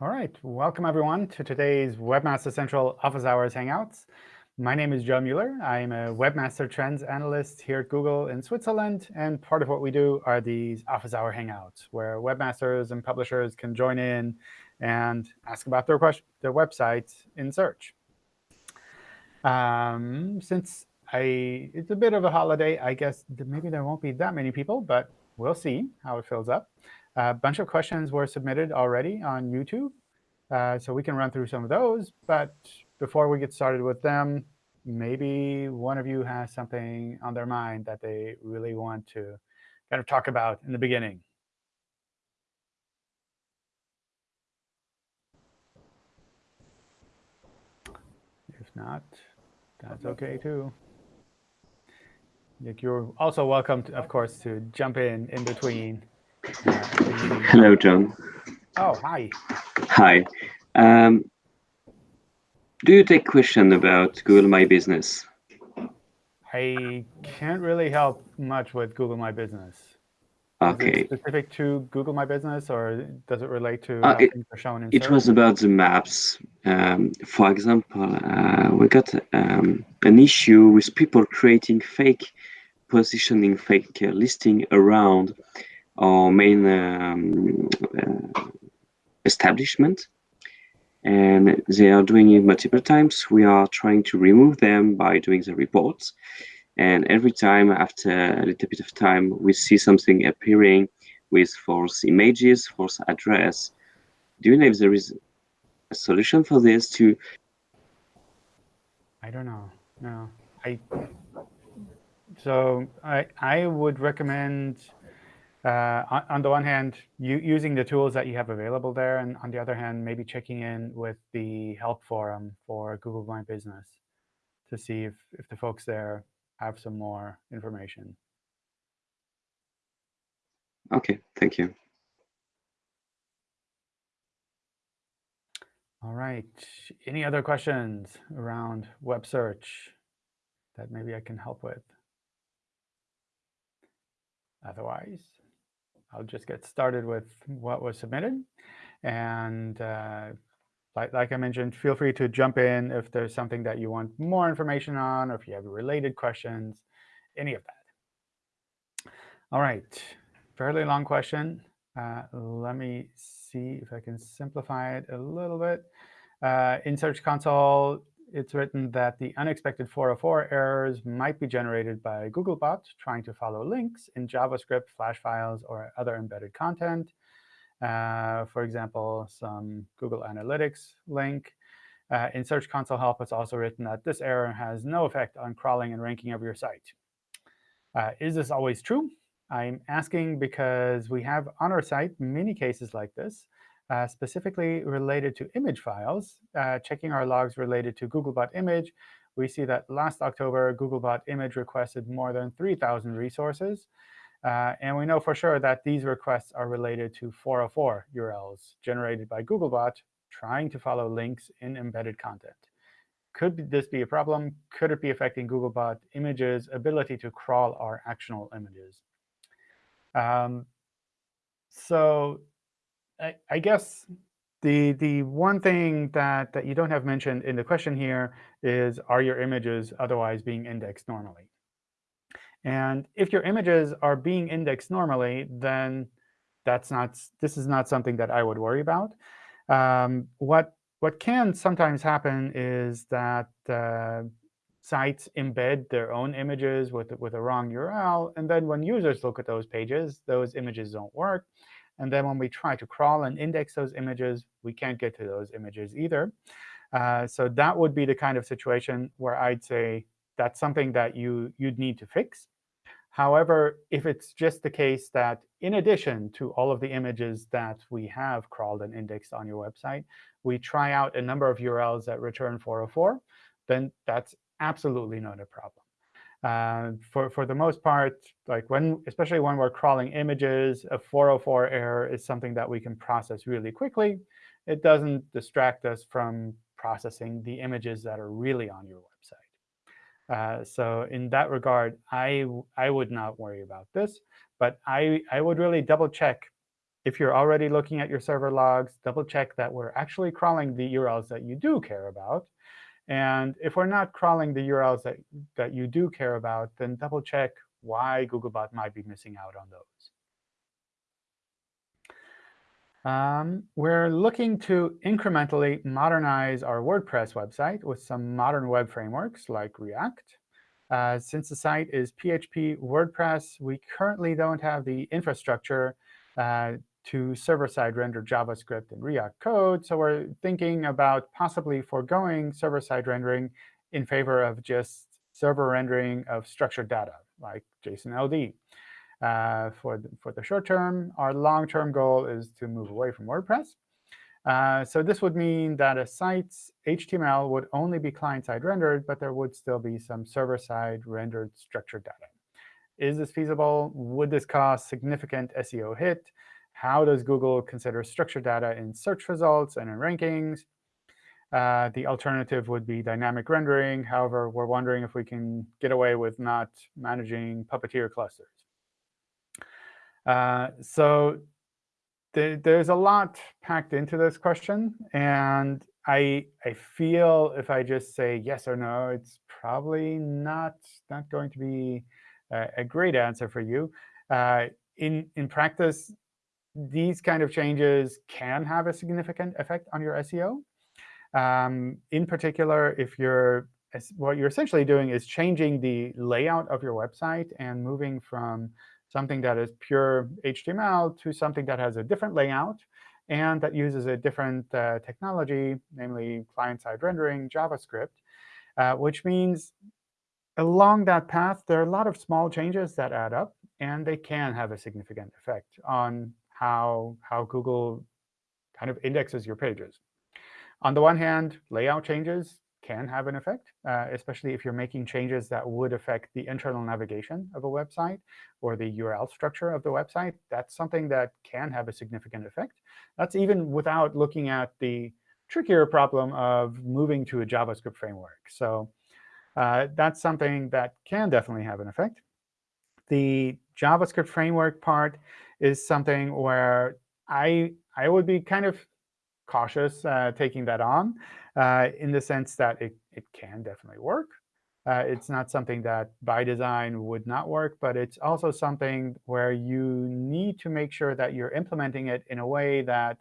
All right, welcome everyone to today's Webmaster Central Office Hours Hangouts. My name is John Mueller. I'm a Webmaster Trends Analyst here at Google in Switzerland. And part of what we do are these Office Hour Hangouts, where webmasters and publishers can join in and ask about their, their websites in search. Um, since I, it's a bit of a holiday, I guess maybe there won't be that many people, but we'll see how it fills up. A bunch of questions were submitted already on YouTube, uh, so we can run through some of those. But before we get started with them, maybe one of you has something on their mind that they really want to kind of talk about in the beginning. If not, that's OK too. Nick, You're also welcome, to, of course, to jump in in between. Hello, John. Oh, hi. Hi. Um, do you take question about Google My Business? I can't really help much with Google My Business. Okay. specific to Google My Business, or does it relate to uh, it, things are shown in It was about the maps. Um, for example, uh, we got um, an issue with people creating fake positioning, fake uh, listing around our main um, uh, establishment and they are doing it multiple times. We are trying to remove them by doing the reports. And every time after a little bit of time, we see something appearing with false images, false address. Do you know if there is a solution for this to? I don't know. No, I. So I I would recommend uh, on, the one hand, you, using the tools that you have available there, and on the other hand, maybe checking in with the help forum for Google My Business to see if, if the folks there have some more information. OK, thank you. All right. Any other questions around web search that maybe I can help with? Otherwise, I'll just get started with what was submitted. And uh, like, like I mentioned, feel free to jump in if there's something that you want more information on, or if you have related questions, any of that. All right, fairly long question. Uh, let me see if I can simplify it a little bit. Uh, in Search Console, it's written that the unexpected 404 errors might be generated by Googlebot trying to follow links in JavaScript, Flash files, or other embedded content. Uh, for example, some Google Analytics link. Uh, in Search Console Help, it's also written that this error has no effect on crawling and ranking of your site. Uh, is this always true? I'm asking because we have on our site many cases like this, uh, specifically related to image files, uh, checking our logs related to Googlebot image, we see that last October, Googlebot image requested more than 3,000 resources. Uh, and we know for sure that these requests are related to 404 URLs generated by Googlebot trying to follow links in embedded content. Could this be a problem? Could it be affecting Googlebot images' ability to crawl our actionable images? Um, so I, I guess the the one thing that that you don't have mentioned in the question here is are your images otherwise being indexed normally? And if your images are being indexed normally, then that's not this is not something that I would worry about. Um, what what can sometimes happen is that uh, sites embed their own images with with a wrong URL, and then when users look at those pages, those images don't work. And then when we try to crawl and index those images, we can't get to those images either. Uh, so that would be the kind of situation where I'd say that's something that you, you'd need to fix. However, if it's just the case that in addition to all of the images that we have crawled and indexed on your website, we try out a number of URLs that return 404, then that's absolutely not a problem. Uh, for, for the most part, like when, especially when we're crawling images, a 404 error is something that we can process really quickly. It doesn't distract us from processing the images that are really on your website. Uh, so in that regard, I, I would not worry about this. But I, I would really double check if you're already looking at your server logs, double check that we're actually crawling the URLs that you do care about. And if we're not crawling the URLs that, that you do care about, then double check why Googlebot might be missing out on those. Um, we're looking to incrementally modernize our WordPress website with some modern web frameworks like React. Uh, since the site is PHP WordPress, we currently don't have the infrastructure uh, to server-side render JavaScript and React code. So we're thinking about possibly foregoing server-side rendering in favor of just server rendering of structured data, like JSON-LD. Uh, for, the, for the short term, our long-term goal is to move away from WordPress. Uh, so this would mean that a site's HTML would only be client-side rendered, but there would still be some server-side rendered structured data. Is this feasible? Would this cause significant SEO hit? How does Google consider structured data in search results and in rankings? Uh, the alternative would be dynamic rendering. However, we're wondering if we can get away with not managing Puppeteer clusters. Uh, so th there's a lot packed into this question. And I, I feel if I just say yes or no, it's probably not, not going to be a, a great answer for you. Uh, in, in practice, these kind of changes can have a significant effect on your SEO. Um, in particular, if you're what you're essentially doing is changing the layout of your website and moving from something that is pure HTML to something that has a different layout and that uses a different uh, technology, namely client-side rendering, JavaScript, uh, which means along that path, there are a lot of small changes that add up, and they can have a significant effect on how, how Google kind of indexes your pages. On the one hand, layout changes can have an effect, uh, especially if you're making changes that would affect the internal navigation of a website or the URL structure of the website. That's something that can have a significant effect. That's even without looking at the trickier problem of moving to a JavaScript framework. So uh, that's something that can definitely have an effect. The JavaScript framework part is something where I, I would be kind of cautious uh, taking that on uh, in the sense that it, it can definitely work. Uh, it's not something that by design would not work, but it's also something where you need to make sure that you're implementing it in a way that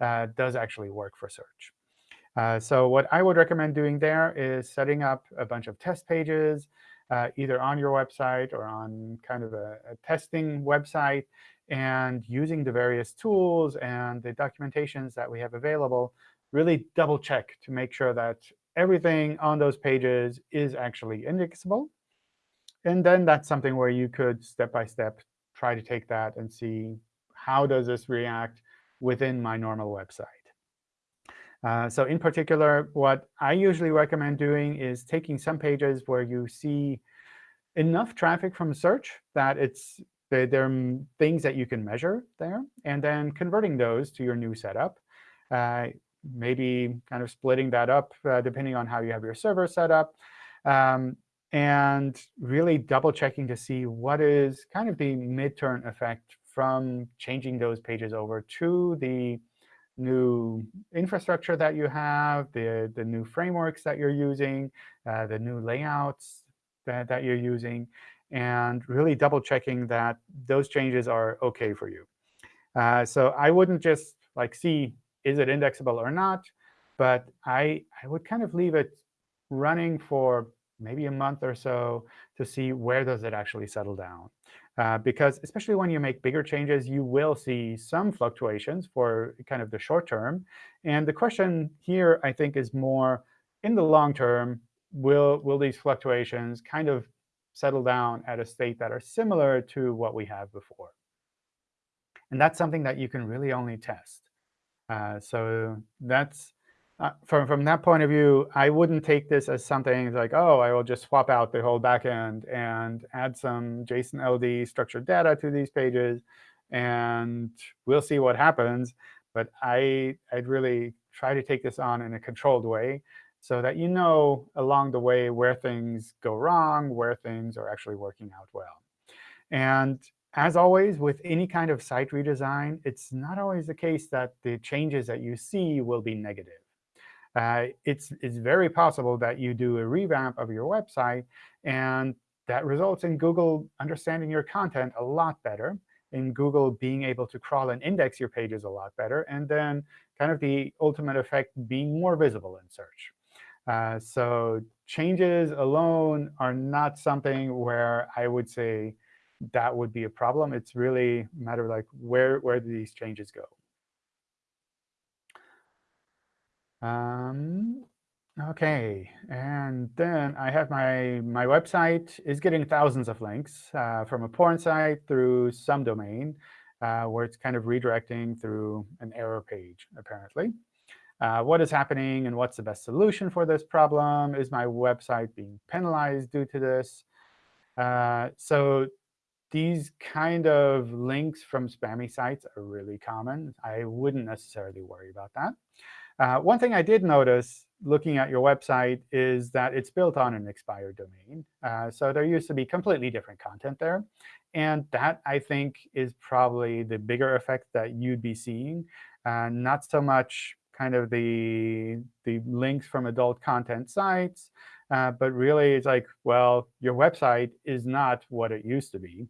uh, does actually work for search. Uh, so what I would recommend doing there is setting up a bunch of test pages, uh, either on your website or on kind of a, a testing website, and using the various tools and the documentations that we have available, really double check to make sure that everything on those pages is actually indexable. And then that's something where you could, step by step, try to take that and see how does this react within my normal website. Uh, so in particular, what I usually recommend doing is taking some pages where you see enough traffic from search that it's there are things that you can measure there, and then converting those to your new setup. Uh, maybe kind of splitting that up uh, depending on how you have your server set up. Um, and really double checking to see what is kind of the midterm effect from changing those pages over to the new infrastructure that you have, the, the new frameworks that you're using, uh, the new layouts that, that you're using, and really double checking that those changes are OK for you. Uh, so I wouldn't just like see, is it indexable or not? But I, I would kind of leave it running for maybe a month or so to see where does it actually settle down. Uh, because especially when you make bigger changes, you will see some fluctuations for kind of the short term. And the question here, I think, is more in the long term, will, will these fluctuations kind of settle down at a state that are similar to what we have before? And that's something that you can really only test. Uh, so that's uh, from, from that point of view, I wouldn't take this as something like, oh, I will just swap out the whole backend and add some JSON LD structured data to these pages, and we'll see what happens. But I, I'd really try to take this on in a controlled way so that you know along the way where things go wrong, where things are actually working out well. And as always, with any kind of site redesign, it's not always the case that the changes that you see will be negative. Uh, it's, it's very possible that you do a revamp of your website, and that results in Google understanding your content a lot better, in Google being able to crawl and index your pages a lot better, and then kind of the ultimate effect being more visible in search. Uh, so changes alone are not something where I would say that would be a problem. It's really a matter of like where, where do these changes go? Um, OK, and then I have my, my website is getting thousands of links uh, from a porn site through some domain, uh, where it's kind of redirecting through an error page, apparently. Uh, what is happening and what's the best solution for this problem? Is my website being penalized due to this? Uh, so these kind of links from spammy sites are really common. I wouldn't necessarily worry about that. Uh, one thing I did notice looking at your website is that it's built on an expired domain. Uh, so there used to be completely different content there. And that, I think, is probably the bigger effect that you'd be seeing, uh, not so much kind of the, the links from adult content sites, uh, but really it's like, well, your website is not what it used to be.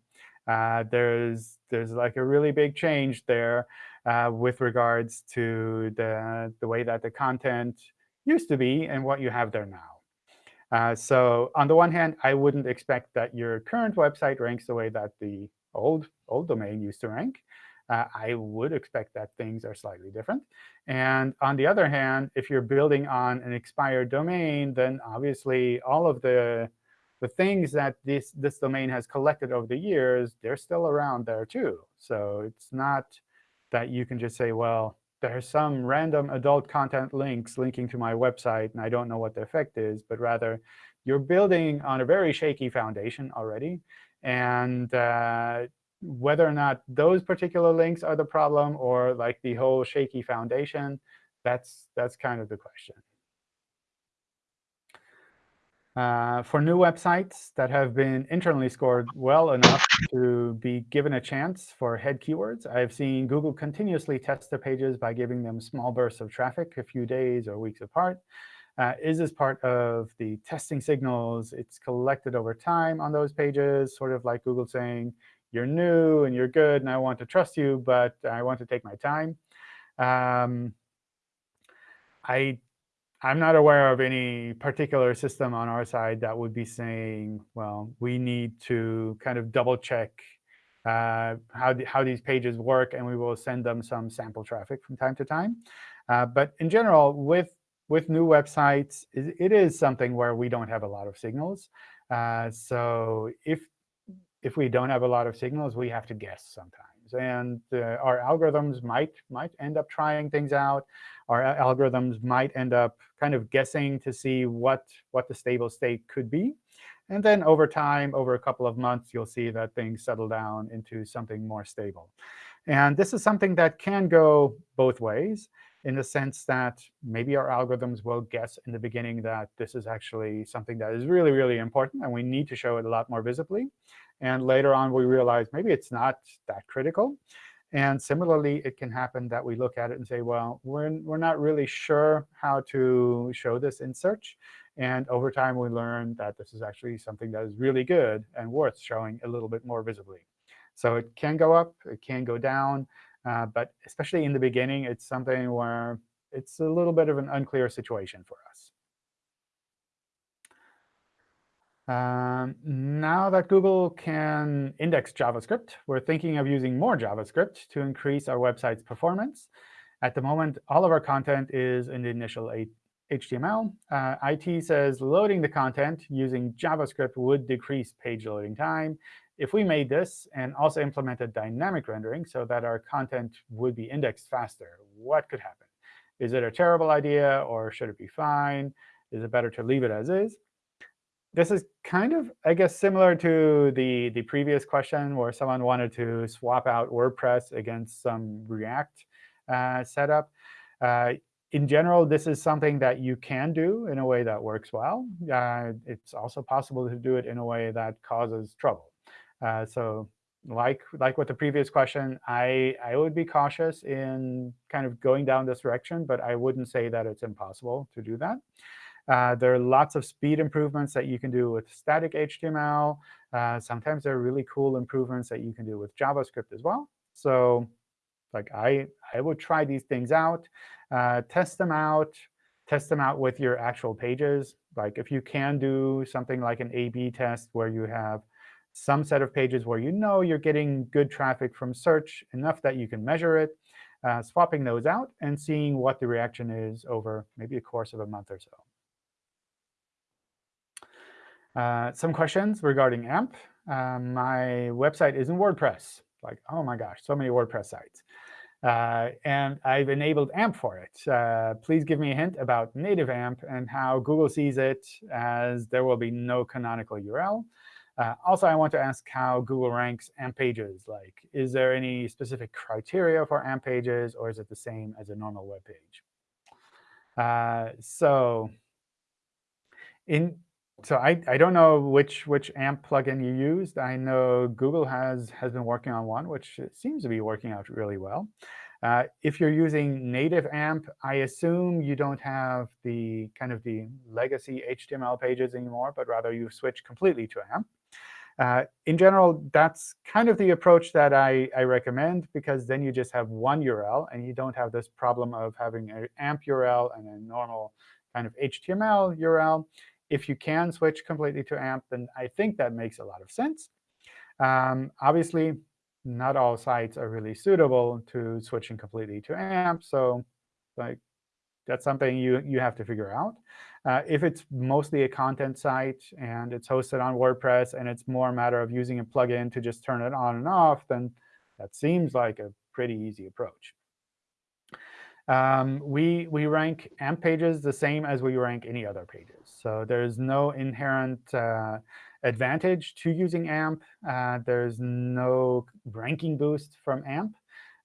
Uh, there's, there's like a really big change there uh, with regards to the, the way that the content used to be and what you have there now. Uh, so on the one hand, I wouldn't expect that your current website ranks the way that the old, old domain used to rank. Uh, I would expect that things are slightly different. And on the other hand, if you're building on an expired domain, then obviously all of the, the things that this, this domain has collected over the years, they're still around there too. So it's not that you can just say, well, there's some random adult content links linking to my website, and I don't know what the effect is, but rather you're building on a very shaky foundation already. And uh, whether or not those particular links are the problem or like the whole shaky foundation, that's, that's kind of the question. Uh, for new websites that have been internally scored well enough to be given a chance for head keywords, I've seen Google continuously test their pages by giving them small bursts of traffic a few days or weeks apart. Uh, is this part of the testing signals it's collected over time on those pages, sort of like Google saying, you're new and you're good, and I want to trust you, but I want to take my time? Um, I I'm not aware of any particular system on our side that would be saying, well, we need to kind of double check uh, how, the, how these pages work, and we will send them some sample traffic from time to time. Uh, but in general, with, with new websites, it, it is something where we don't have a lot of signals. Uh, so if, if we don't have a lot of signals, we have to guess sometimes. And uh, our algorithms might, might end up trying things out our algorithms might end up kind of guessing to see what, what the stable state could be. And then over time, over a couple of months, you'll see that things settle down into something more stable. And this is something that can go both ways in the sense that maybe our algorithms will guess in the beginning that this is actually something that is really, really important, and we need to show it a lot more visibly. And later on, we realize maybe it's not that critical. And similarly, it can happen that we look at it and say, well, we're, we're not really sure how to show this in search. And over time, we learn that this is actually something that is really good and worth showing a little bit more visibly. So it can go up, it can go down. Uh, but especially in the beginning, it's something where it's a little bit of an unclear situation for us. Um, now that Google can index JavaScript, we're thinking of using more JavaScript to increase our website's performance. At the moment, all of our content is in the initial HTML. Uh, IT says loading the content using JavaScript would decrease page loading time. If we made this and also implemented dynamic rendering so that our content would be indexed faster, what could happen? Is it a terrible idea, or should it be fine? Is it better to leave it as is? This is kind of, I guess, similar to the, the previous question where someone wanted to swap out WordPress against some React uh, setup. Uh, in general, this is something that you can do in a way that works well. Uh, it's also possible to do it in a way that causes trouble. Uh, so like like with the previous question, I I would be cautious in kind of going down this direction, but I wouldn't say that it's impossible to do that. Uh, there are lots of speed improvements that you can do with static HTML. Uh, sometimes there are really cool improvements that you can do with JavaScript as well. So like I, I would try these things out, uh, test them out, test them out with your actual pages. Like if you can do something like an A-B test where you have some set of pages where you know you're getting good traffic from search, enough that you can measure it, uh, swapping those out and seeing what the reaction is over maybe a course of a month or so. Uh, some questions regarding AMP. Uh, my website is in WordPress. Like, oh my gosh, so many WordPress sites. Uh, and I've enabled AMP for it. Uh, please give me a hint about native AMP and how Google sees it, as there will be no canonical URL. Uh, also, I want to ask how Google ranks AMP pages. Like, is there any specific criteria for AMP pages, or is it the same as a normal web page? So in so I, I don't know which which AMP plugin you used. I know Google has has been working on one, which seems to be working out really well. Uh, if you're using native AMP, I assume you don't have the kind of the legacy HTML pages anymore, but rather you switch completely to AMP. Uh, in general, that's kind of the approach that I, I recommend, because then you just have one URL, and you don't have this problem of having an AMP URL and a normal kind of HTML URL. If you can switch completely to AMP, then I think that makes a lot of sense. Um, obviously, not all sites are really suitable to switching completely to AMP. So like, that's something you, you have to figure out. Uh, if it's mostly a content site and it's hosted on WordPress and it's more a matter of using a plugin to just turn it on and off, then that seems like a pretty easy approach. Um, we, we rank AMP pages the same as we rank any other pages. So there's no inherent uh, advantage to using AMP. Uh, there's no ranking boost from AMP.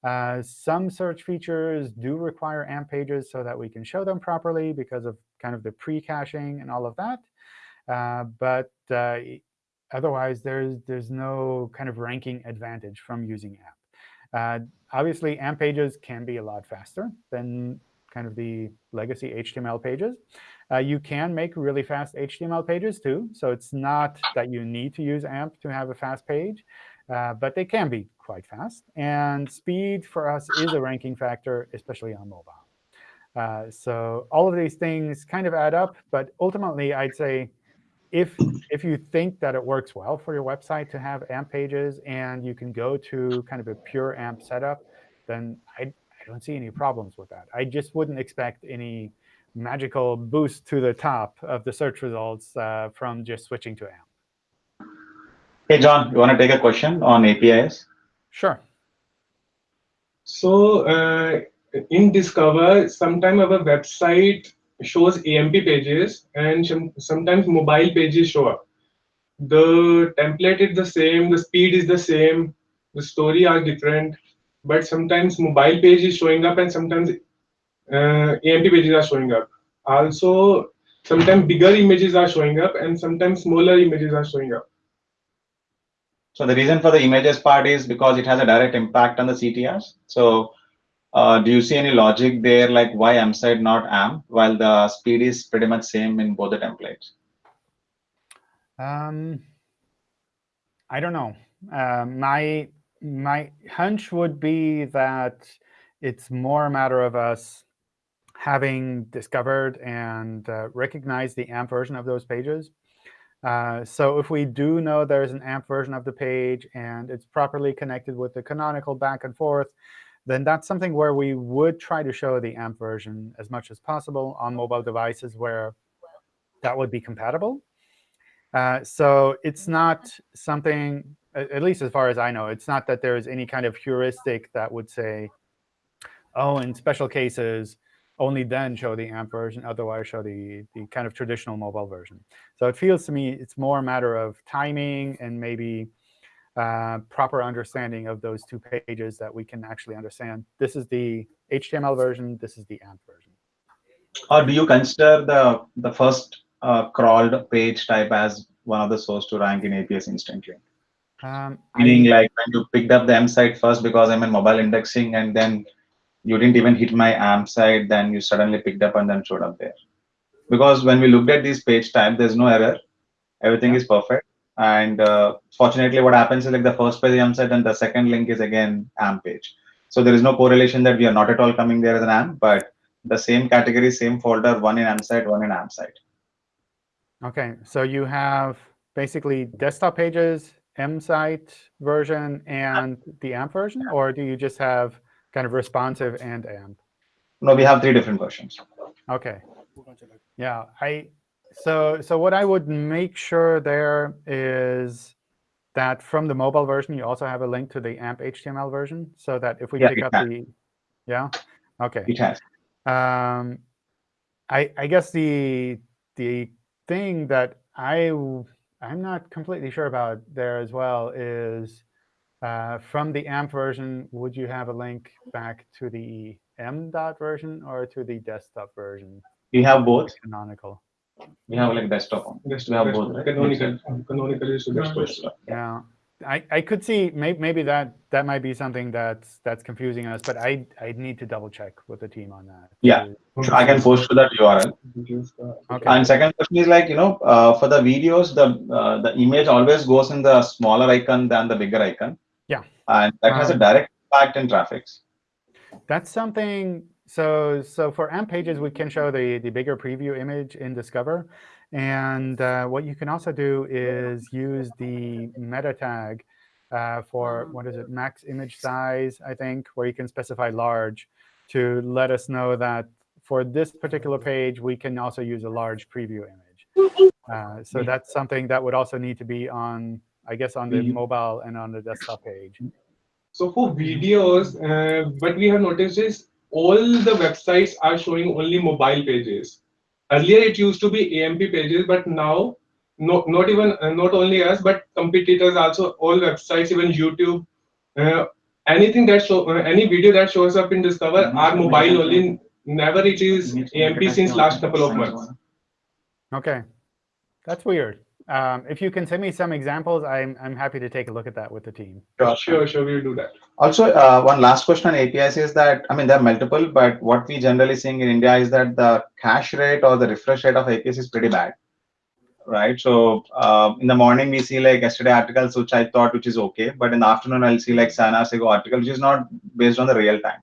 Uh, some search features do require AMP pages so that we can show them properly because of kind of the pre-caching and all of that. Uh, but uh, otherwise, there's, there's no kind of ranking advantage from using AMP. Uh, obviously, AMP pages can be a lot faster than kind of the legacy HTML pages. Uh, you can make really fast HTML pages, too. So it's not that you need to use AMP to have a fast page, uh, but they can be quite fast. And speed for us is a ranking factor, especially on mobile. Uh, so all of these things kind of add up. But ultimately, I'd say if if you think that it works well for your website to have AMP pages and you can go to kind of a pure AMP setup, then I, I don't see any problems with that. I just wouldn't expect any magical boost to the top of the search results uh, from just switching to AMP. Hey, John, you want to take a question on APIs? Sure. So uh, in Discover, sometimes our website shows AMP pages and sometimes mobile pages show up. The template is the same, the speed is the same, the story are different, but sometimes mobile page is showing up and sometimes uh, AMP pages are showing up. Also, sometimes bigger images are showing up and sometimes smaller images are showing up. So the reason for the images part is because it has a direct impact on the CTRs. So uh, do you see any logic there, like why AMP side not AMP, while the speed is pretty much same in both the templates? Um, I don't know. Uh, my my hunch would be that it's more a matter of us having discovered and uh, recognized the AMP version of those pages. Uh, so if we do know there's an AMP version of the page and it's properly connected with the canonical back and forth, then that's something where we would try to show the AMP version as much as possible on mobile devices where that would be compatible. Uh, so it's not something, at least as far as I know, it's not that there is any kind of heuristic that would say, oh, in special cases, only then show the AMP version, otherwise show the, the kind of traditional mobile version. So it feels to me it's more a matter of timing and maybe uh, proper understanding of those two pages that we can actually understand. This is the HTML version. This is the AMP version. Or do you consider the, the first uh, crawled page type as one of the source to rank in APS instantly? Um, Meaning, I- like when you picked up the M site first because I'm in mobile indexing, and then you didn't even hit my AMP site, then you suddenly picked up and then showed up there. Because when we looked at these page type, there's no error. Everything Yeah. is perfect. And uh, fortunately, what happens is like the first page AMP site and the second link is again AMP page. So there is no correlation that we are not at all coming there as an AMP, but the same category, same folder, one in AMP site, one in AMP site. Okay, so you have basically desktop pages, M site version, and the AMP version, or do you just have kind of responsive and AMP? No, we have three different versions. Okay. Yeah, I so so what I would make sure there is that from the mobile version you also have a link to the AMP HTML version, so that if we Yeah, pick up has. the yeah, okay. It has. Um, I I guess the the thing that I I'm not completely sure about there as well is uh, from the AMP version, would you have a link back to the M dot version or to the desktop version? We have both. Canonical. We have like desktop one. Just We have both, right? canonical, canonical is the best Yes. one. Yeah, I, I could see may, maybe that that might be something that's that's confusing us, but I I need to double check with the team on that. Yeah. to- I can post to that URL. Okay. And second question is like, you know, uh, for the videos, the uh, the image always goes in the smaller icon than the bigger icon. Yeah. And that has a Um, direct impact in traffic. That's something, so so for AMP pages, we can show the, the bigger preview image in Discover. And uh, what you can also do is use the meta tag uh, for, what is it, max image size, I think, where you can specify large to let us know that for this particular page, we can also use a large preview image. Uh, so that's something that would also need to be on, I guess, on the Mhm. mobile and on the desktop page. So for videos, uh, what we have noticed is all the websites are showing only mobile pages. Earlier it used to be AMP pages, but now no, not even uh, not only us, but competitors also all websites, even YouTube, uh, anything that show uh, any video that shows up in Discover are mobile only. Never it is AMP since last couple of months. OK, that's weird. Um, if you can send me some examples, I'm, I'm happy to take a look at that with the team. Sure, Sure, sure, we'll do that. Also, uh, one last question on APIs is that, I mean, there are multiple, but what we generally seeing in India is that the cache rate or the refresh rate of APIs is pretty bad. Right. So uh, in the morning, we see like yesterday articles, which I thought which is okay. But in the afternoon, I'll see like hours article, which is not based on the real time.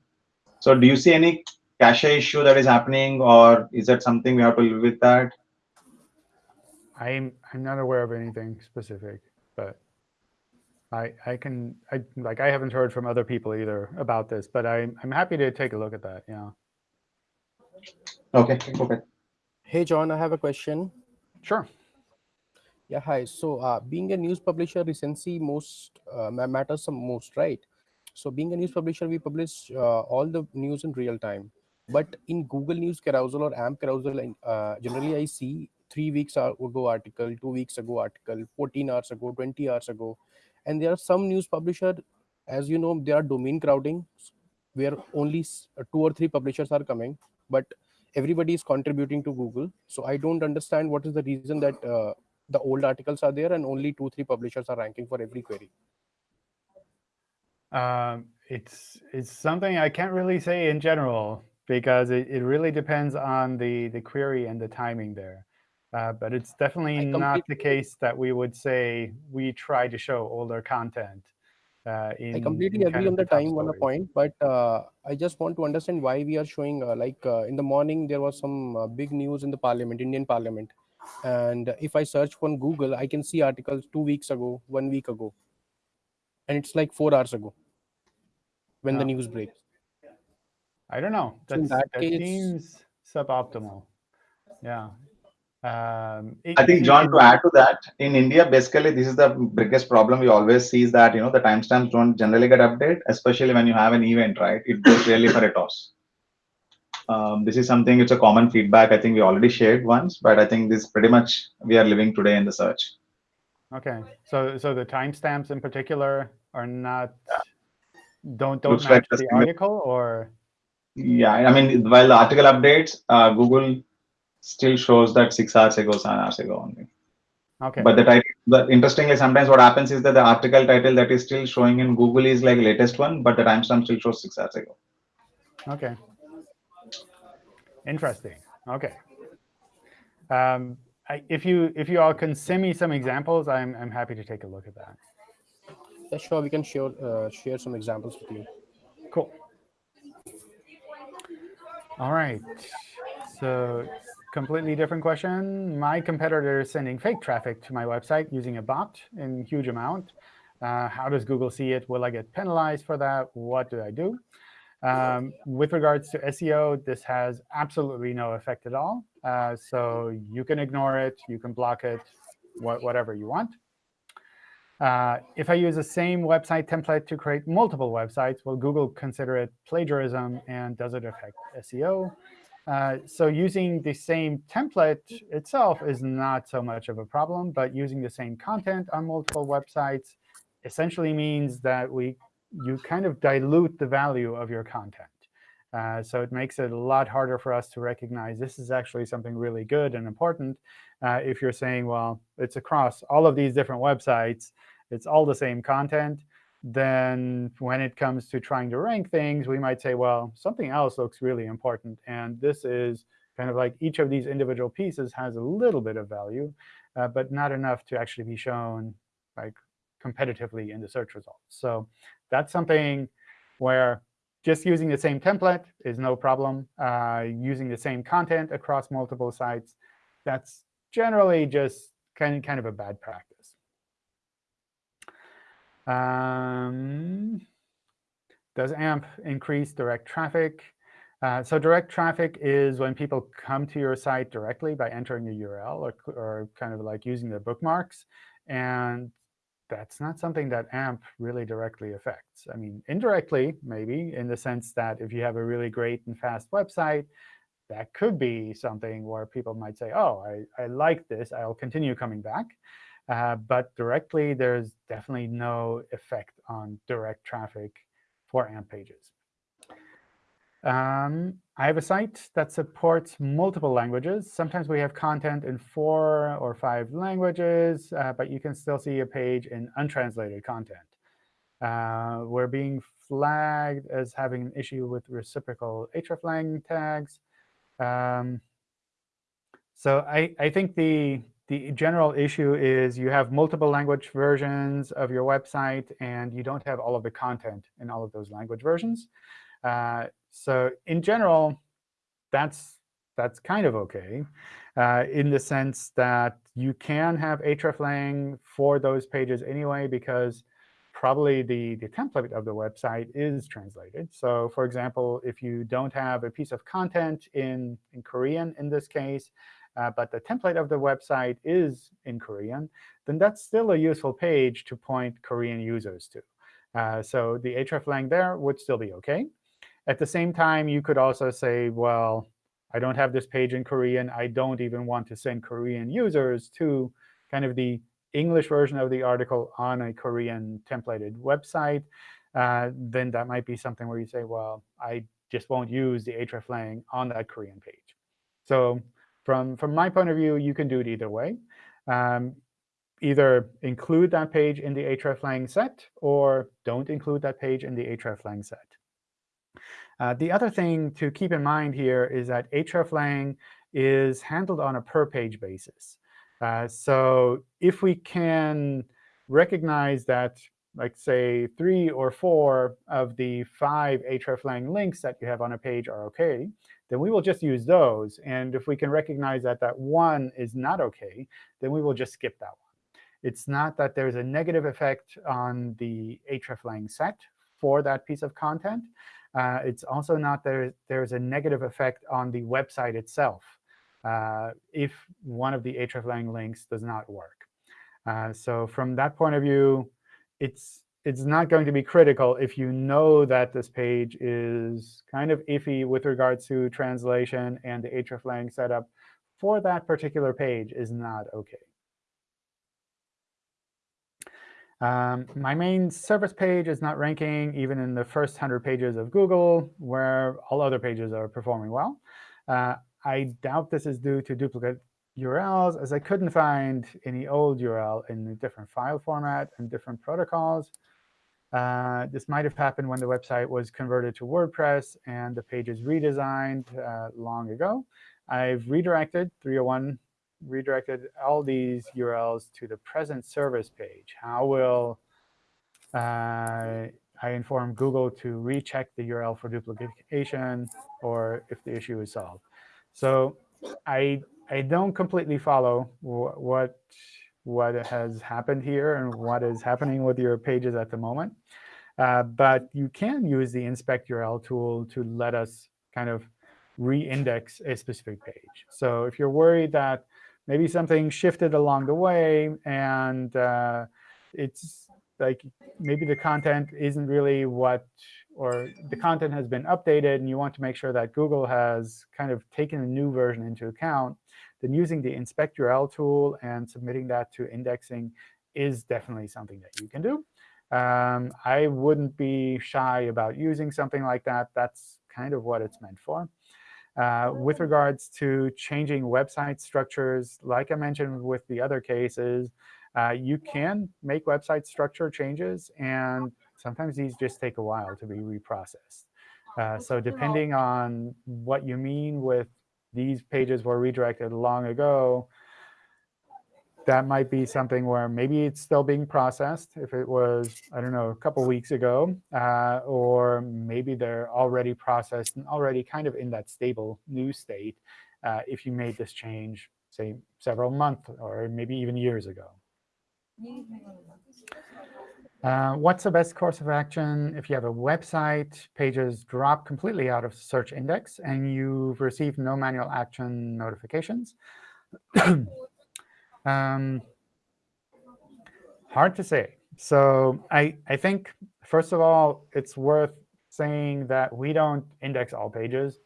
So do you see any cache issue that is happening or is that something we have to live with that? I'm, I'm not aware of anything specific, but I, I can, I, like, I haven't heard from other people either about this, but I'm, I'm happy to take a look at that. Yeah, Okay. Okay. Hey, John, I have a question. sure. Yeah, hi. So, uh, being a news publisher, recency most uh, matters some most, right? So, being a news publisher, we publish uh, all the news in real time. But in Google News Carousel or AMP Carousel, uh, generally I see three weeks ago article, two weeks ago article, 14 hours ago, 20 hours ago, and there are some news publisher, as you know, there are domain crowding, where only two or three publishers are coming, but everybody is contributing to Google. So I don't understand what is the reason that uh, the old articles are there and only two, three publishers are ranking for every query. Um, it's, it's something I can't really say in general because it, it really depends on the, the query and the timing there. Uh, but it's definitely not the case that we would say we try to show older content. Uh, in, I completely agree on the top time one point, but uh, I just want to understand why we are showing uh, like uh, in the morning there was some uh, big news in the parliament, Indian parliament. And if I search on Google, I can see articles two weeks ago, one week ago. And it's like four hours ago when the news breaks. I don't know. So in that that case- seems suboptimal. Yeah. Um, I think John, to add to that, in India, basically this is the biggest problem we always see is that you know the timestamps don't generally get updated, especially when you have an event, right? It goes really for a toss. Um, this is something it's a common feedback. I think we already shared once, but I think this pretty much we are living today in the search. Okay, so so the timestamps in particular are not don't don't Looks like match the the article or Yeah, I mean while the article updates, uh, Google still shows that six hours ago, seven hours ago only. Okay. But the title, but interestingly, sometimes what happens is that the article title that is still showing in Google is like latest one, but the timestamp still shows six hours ago. Okay. Interesting. Okay. Um, I, if you if you all can send me some examples, I'm I'm happy to take a look at that. Yeah, sure. We can share uh, share some examples with you. Cool. All right. So completely different question. My competitor is sending fake traffic to my website using a bot in huge amount. Uh, how does Google see it? Will I get penalized for that? What do I do? Um, with regards to SEO, this has absolutely no effect at all. Uh, so you can ignore it. You can block it, wh whatever you want. Uh, if I use the same website template to create multiple websites, will Google consider it plagiarism, and does it affect SEO? Uh, so using the same template itself is not so much of a problem, but using the same content on multiple websites essentially means that we you kind of dilute the value of your content. Uh, so it makes it a lot harder for us to recognize this is actually something really good and important uh, if you're saying, well, it's across all of these different websites, it's all the same content, then when it comes to trying to rank things, we might say, well, something else looks really important. And this is kind of like each of these individual pieces has a little bit of value, uh, but not enough to actually be shown like competitively in the search results. So that's something where just using the same template is no problem. Uh, using the same content across multiple sites, that's generally just kind of, kind of a bad practice. Um, does AMP increase direct traffic? Uh, so direct traffic is when people come to your site directly by entering a URL or, or kind of like using the bookmarks. And that's not something that AMP really directly affects. I mean, indirectly, maybe, in the sense that if you have a really great and fast website, that could be something where people might say, oh, I, I like this. I'll continue coming back. Uh, but directly, there's definitely no effect on direct traffic for AMP pages. Um, I have a site that supports multiple languages. Sometimes we have content in four or five languages, uh, but you can still see a page in untranslated content. Uh, we're being flagged as having an issue with reciprocal hreflang tags. Um, so I, I think the, the general issue is you have multiple language versions of your website, and you don't have all of the content in all of those language versions. Uh, so in general, that's that's kind of OK uh, in the sense that you can have hreflang for those pages anyway, because probably the, the template of the website is translated. So for example, if you don't have a piece of content in, in Korean in this case, uh, but the template of the website is in Korean, then that's still a useful page to point Korean users to. Uh, so the hreflang there would still be OK. At the same time, you could also say, well, I don't have this page in Korean. I don't even want to send Korean users to kind of the English version of the article on a Korean templated website. Uh, then that might be something where you say, well, I just won't use the hreflang on that Korean page. So from, from my point of view, you can do it either way. Um, either include that page in the hreflang set or don't include that page in the hreflang set. Uh, the other thing to keep in mind here is that hreflang is handled on a per-page basis. Uh, so if we can recognize that, like say, three or four of the five hreflang links that you have on a page are OK, then we will just use those. And if we can recognize that that one is not OK, then we will just skip that one. It's not that there's a negative effect on the hreflang set for that piece of content. Uh, it's also not there, there's a negative effect on the website itself uh, if one of the hreflang links does not work. Uh, so from that point of view, it's it's not going to be critical if you know that this page is kind of iffy with regards to translation and the hreflang setup for that particular page is not OK. Um, my main service page is not ranking even in the first 100 pages of Google, where all other pages are performing well. Uh, I doubt this is due to duplicate URLs, as I couldn't find any old URL in a different file format and different protocols. Uh, this might have happened when the website was converted to WordPress and the pages redesigned uh, long ago. I've redirected 301 redirected all these URLs to the present service page. How will uh, I inform Google to recheck the URL for duplication or if the issue is solved? So I I don't completely follow what what has happened here and what is happening with your pages at the moment. Uh, but you can use the inspect URL tool to let us kind of re-index a specific page. So if you're worried that maybe something shifted along the way and uh, it's like maybe the content isn't really what, or the content has been updated and you want to make sure that Google has kind of taken a new version into account, then using the inspect URL tool and submitting that to indexing is definitely something that you can do. Um, I wouldn't be shy about using something like that. That's kind of what it's meant for. Uh, with regards to changing website structures, like I mentioned with the other cases, uh, you can make website structure changes. And sometimes these just take a while to be reprocessed. Uh, so depending on what you mean with these pages were redirected long ago, that might be something where maybe it's still being processed if it was, I don't know, a couple weeks ago. Uh, or maybe they're already processed and already kind of in that stable new state uh, if you made this change, say, several months or maybe even years ago. Uh, what's the best course of action if you have a website, pages drop completely out of search index, and you've received no manual action notifications? um, hard to say. So I, I think, first of all, it's worth saying that we don't index all pages.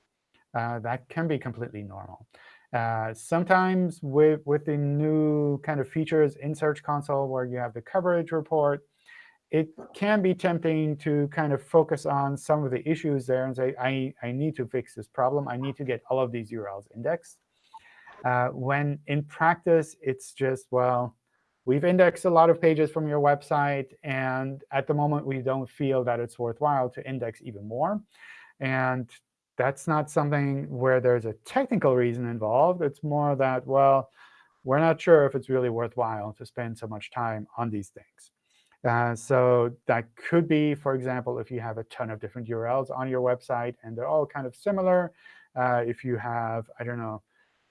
Uh, that can be completely normal. Uh, sometimes with, with the new kind of features in Search Console where you have the coverage report, it can be tempting to kind of focus on some of the issues there and say, I, I need to fix this problem. I need to get all of these URLs indexed. Uh, when in practice, it's just, well, we've indexed a lot of pages from your website. And at the moment, we don't feel that it's worthwhile to index even more. And that's not something where there's a technical reason involved. It's more that, well, we're not sure if it's really worthwhile to spend so much time on these things. Uh, so that could be, for example, if you have a ton of different URLs on your website and they're all kind of similar. Uh, if you have, I don't know,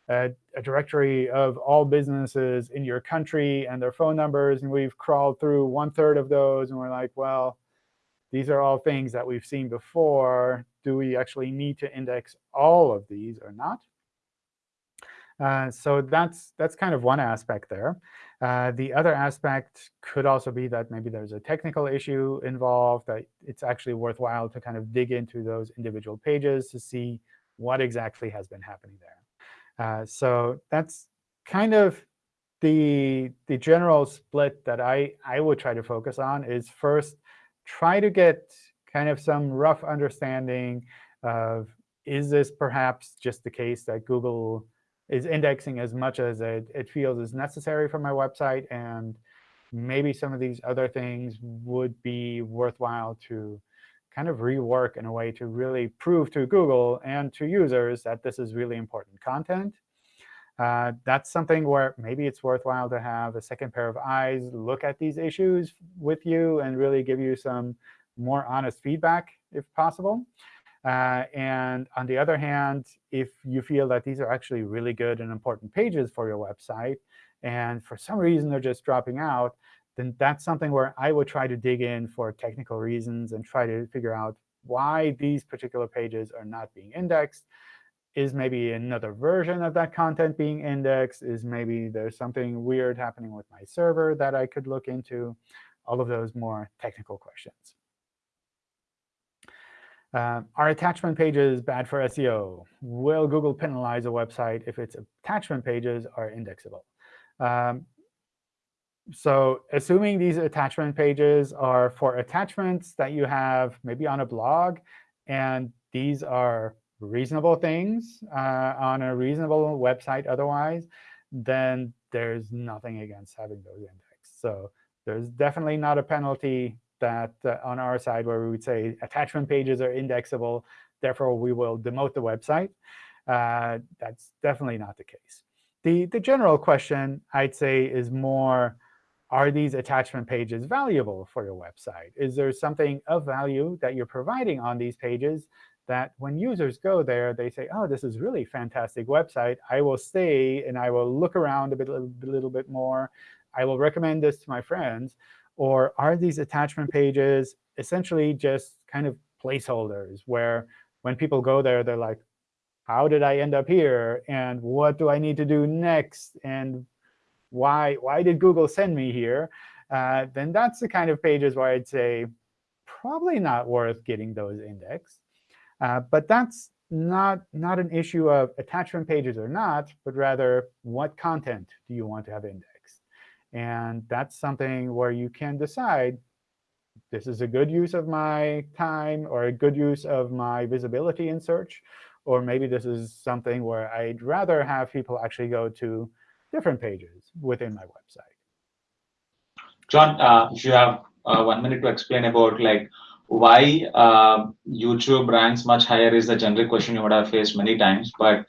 a, a, directory of all businesses in your country and their phone numbers, and we've crawled through one third of those, and we're like, well, these are all things that we've seen before. Do we actually need to index all of these or not? Uh, so that's that's kind of one aspect there. Uh, the other aspect could also be that maybe there's a technical issue involved, that it's actually worthwhile to kind of dig into those individual pages to see what exactly has been happening there. Uh, so that's kind of the, the general split that I, I would try to focus on is first, try to get kind of some rough understanding of, is this perhaps just the case that Google is indexing as much as it, it feels is necessary for my website, and maybe some of these other things would be worthwhile to kind of rework in a way to really prove to Google and to users that this is really important content. Uh, that's something where maybe it's worthwhile to have a second pair of eyes look at these issues with you and really give you some more honest feedback if possible. Uh, and on the other hand, if you feel that these are actually really good and important pages for your website, and for some reason they're just dropping out, then that's something where I would try to dig in for technical reasons and try to figure out why these particular pages are not being indexed is maybe another version of that content being indexed? Is maybe there's something weird happening with my server that I could look into? All of those more technical questions. Uh, are attachment pages bad for SEO? Will Google penalize a website if its attachment pages are indexable? Um, so assuming these attachment pages are for attachments that you have maybe on a blog, and these are reasonable things uh, on a reasonable website otherwise, then there's nothing against having those indexed. So there's definitely not a penalty that uh, on our side where we would say attachment pages are indexable, therefore we will demote the website. Uh, that's definitely not the case. The, the general question, I'd say, is more, are these attachment pages valuable for your website? Is there something of value that you're providing on these pages that when users go there, they say, oh, this is really fantastic website. I will stay, and I will look around a, bit, a little bit more. I will recommend this to my friends. Or are these attachment pages essentially just kind of placeholders where when people go there, they're like, how did I end up here? And what do I need to do next? And why, why did Google send me here? Uh, then that's the kind of pages where I'd say probably not worth getting those indexed. Uh, but that's not, not an issue of attachment pages or not, but rather what content do you want to have indexed? And that's something where you can decide this is a good use of my time or a good use of my visibility in search, or maybe this is something where I'd rather have people actually go to different pages within my website. John, uh, if you have uh, one minute to explain about like why uh, YouTube ranks much higher is the general question you would have faced many times. But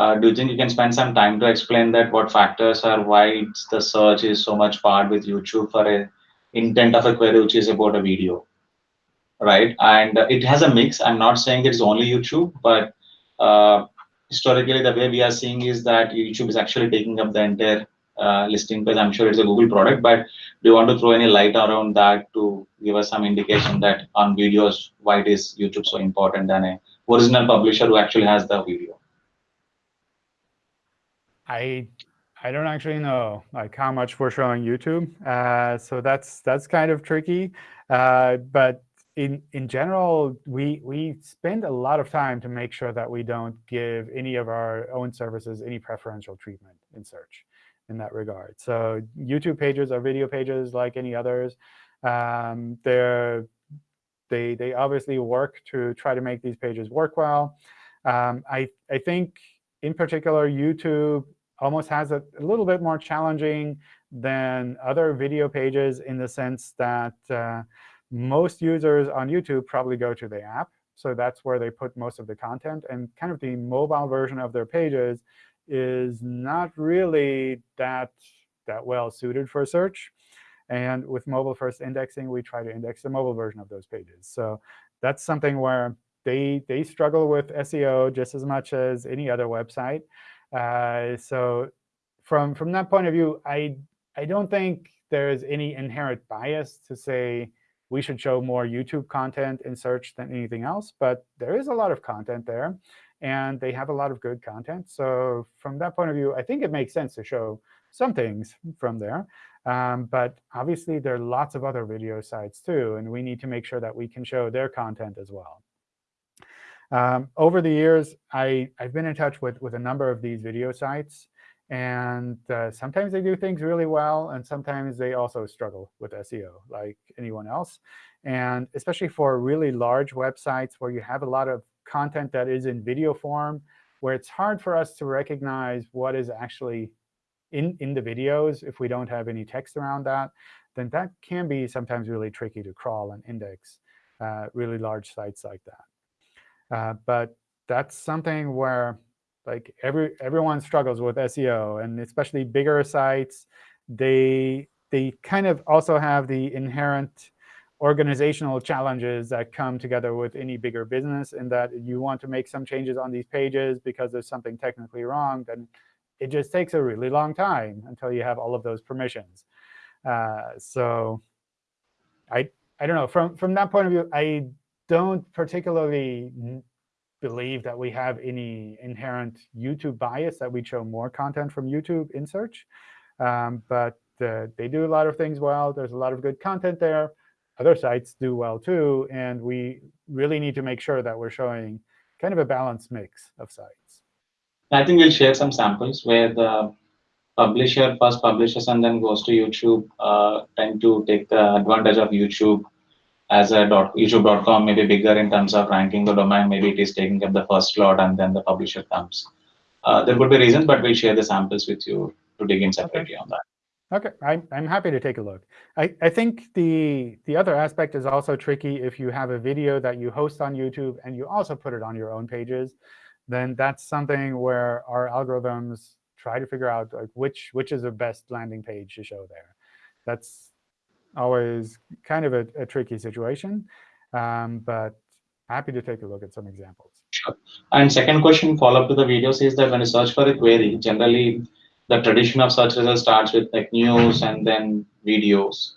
uh, do you think you can spend some time to explain that what factors are why the search is so much part with YouTube for a intent of a query which is about a video, right? And it has a mix. I'm not saying it's only YouTube, but uh, historically the way we are seeing is that YouTube is actually taking up the entire uh, listing page. I'm sure it's a Google product, but do you want to throw any light around that to give us some indication that on videos why it is YouTube so important than a original publisher who actually has the video? I I don't actually know like how much we're showing YouTube, uh, so that's that's kind of tricky. Uh, but in in general, we we spend a lot of time to make sure that we don't give any of our own services any preferential treatment in search in that regard. So YouTube pages are video pages like any others. Um, they're they they obviously work to try to make these pages work well. Um, I I think in particular YouTube almost has a, a, little bit more challenging than other video pages in the sense that uh, most users on YouTube probably go to the app. So that's where they put most of the content. And kind of the mobile version of their pages is not really that, that well suited for search. And with mobile first indexing, we try to index the mobile version of those pages. So that's something where they, they struggle with SEO just as much as any other website. Uh, so from, from that point of view, I, I don't think there's any inherent bias to say we should show more YouTube content in search than anything else. But there is a lot of content there, and they have a lot of good content. So from that point of view, I think it makes sense to show some things from there. Um, but obviously, there are lots of other video sites too, and we need to make sure that we can show their content as well. Um, over the years, I, I've been in touch with, with a number of these video sites. And uh, sometimes they do things really well, and sometimes they also struggle with SEO, like anyone else. And especially for really large websites where you have a lot of content that is in video form, where it's hard for us to recognize what is actually in, in the videos if we don't have any text around that, then that can be sometimes really tricky to crawl and index uh, really large sites like that. Uh, but that's something where like every everyone struggles with SEO, and especially bigger sites, they they kind of also have the inherent organizational challenges that come together with any bigger business in that you want to make some changes on these pages because there's something technically wrong, then it just takes a really long time until you have all of those permissions. Uh, so I I don't know. From from that point of view, I don't particularly believe that we have any inherent YouTube bias, that we show more content from YouTube in search. Um, but uh, they do a lot of things well. There's a lot of good content there. Other sites do well too. And we really need to make sure that we're showing kind of a balanced mix of sites. I think we'll share some samples where the publisher first publishes and then goes to YouTube uh, tend to take the advantage of YouTube as a dot, youtube.com may be bigger in terms of ranking the domain maybe it is taking up the first slot and then the publisher comes uh, there could be reasons, but we'll share the samples with you to dig in separately on that. Okay, I'm, I'm happy to take a look. I, I think the, the other aspect is also tricky if you have a video that you host on YouTube and you also put it on your own pages, then that's something where our algorithms try to figure out like which, which is the best landing page to show there. That's always kind of a, a tricky situation, um, but happy to take a look at some examples. Sure. And second question, follow up to the videos is that when you search for a query, generally the tradition of search results starts with like news and then videos.